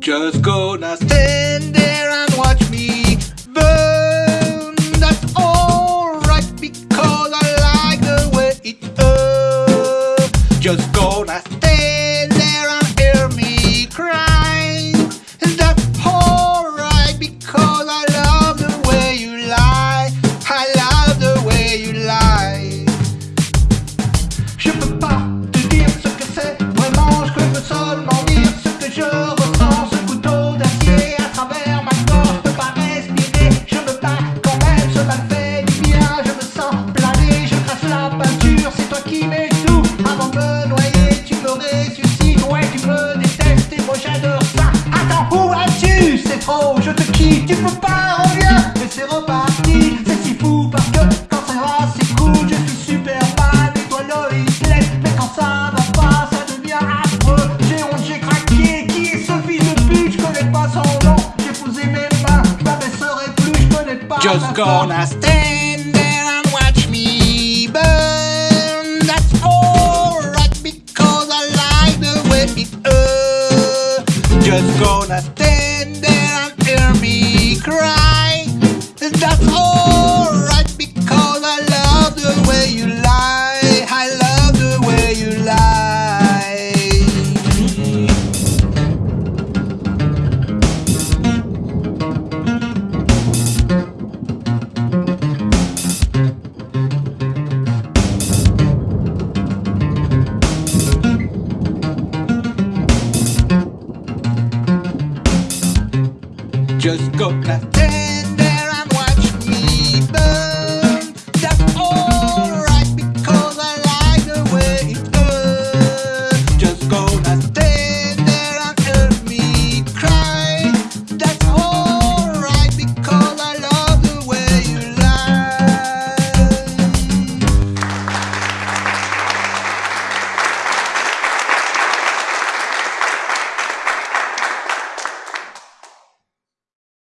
Just go now stand just gonna stand there and watch me burn. That's alright because I like the way it hurts. Just gonna stand there and hear me cry. just go clap.